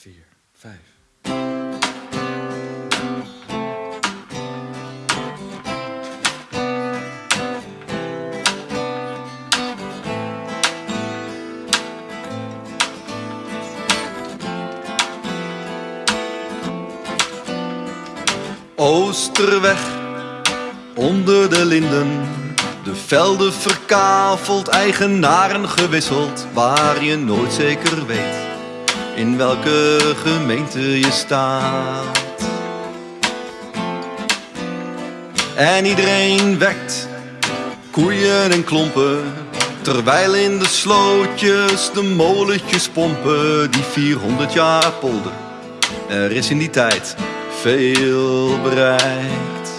vier, vijf. Oosterweg, onder de linden. De velden verkaveld, eigenaren gewisseld. Waar je nooit zeker weet in welke gemeente je staat. En iedereen wekt koeien en klompen. Terwijl in de slootjes de molentjes pompen. Die 400 jaar polder. Er is in die tijd veel bereikt.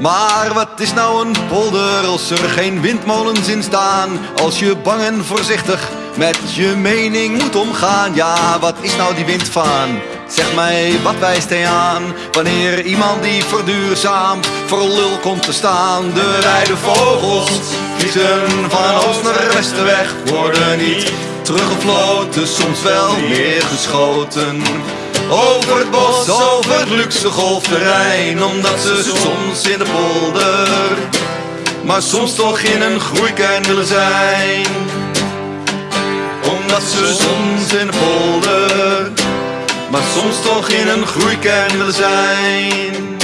Maar wat is nou een polder als er geen windmolens in staan? Als je bang en voorzichtig met je mening moet omgaan. Ja, wat is nou die windvaan? Zeg mij, wat wijst hij aan? Wanneer iemand die verduurzaamt voor lul komt te staan. De wijde vogels vliegen van oost naar westen weg. Worden niet teruggefloten, soms wel neergeschoten. Over het bos, over het luxe golfterrein Omdat ze soms in de polder Maar soms toch in een groeikern willen zijn Omdat ze soms in de polder Maar soms toch in een groeikern willen zijn.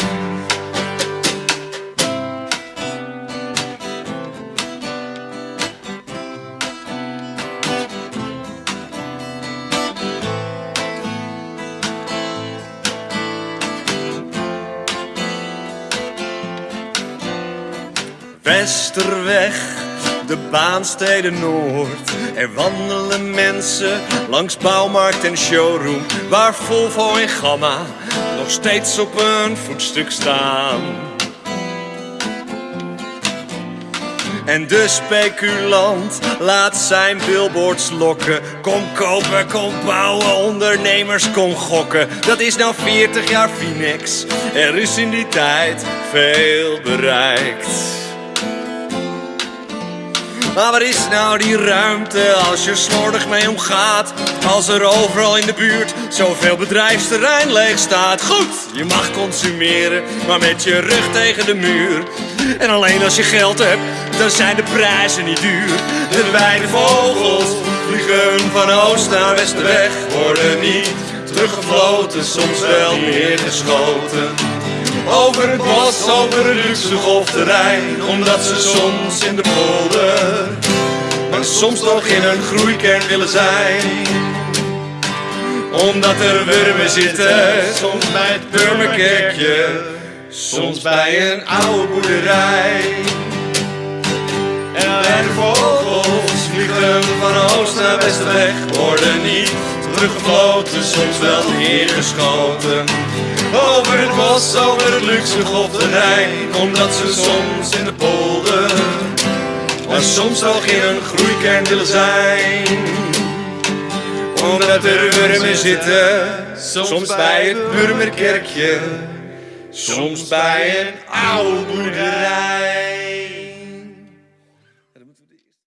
Westerweg, de baansteden Noord. Er wandelen mensen langs bouwmarkt en showroom, waar Volvo en Gamma nog steeds op een voetstuk staan. En de speculant laat zijn billboards lokken. Kom kopen, kom bouwen, ondernemers, kom gokken. Dat is nou 40 jaar Phoenix. Er is in die tijd veel bereikt. Maar waar is nou die ruimte als je slordig mee omgaat? Als er overal in de buurt zoveel bedrijfsterrein leeg staat. Goed, je mag consumeren, maar met je rug tegen de muur. En alleen als je geld hebt, dan zijn de prijzen niet duur. De wijde vogels vliegen van oost naar west weg, worden niet teruggefloten, soms wel neergeschoten. Over het bos, over het luxe golfterrein Omdat ze soms in de polder Maar soms toch in een groeikern willen zijn. Omdat er wurmen zitten Soms bij het Burmerkerkje Soms bij een oude boerderij. En de vogels van oost naar west weg Worden niet teruggefloten, soms wel neergeschoten. Over het bos, over het luxe golfterrein Omdat ze soms in de polder Maar soms toch in een groeikern willen zijn. Omdat er wurmen zitten Soms bij het Burmerkerkje Soms bij een oude boerderij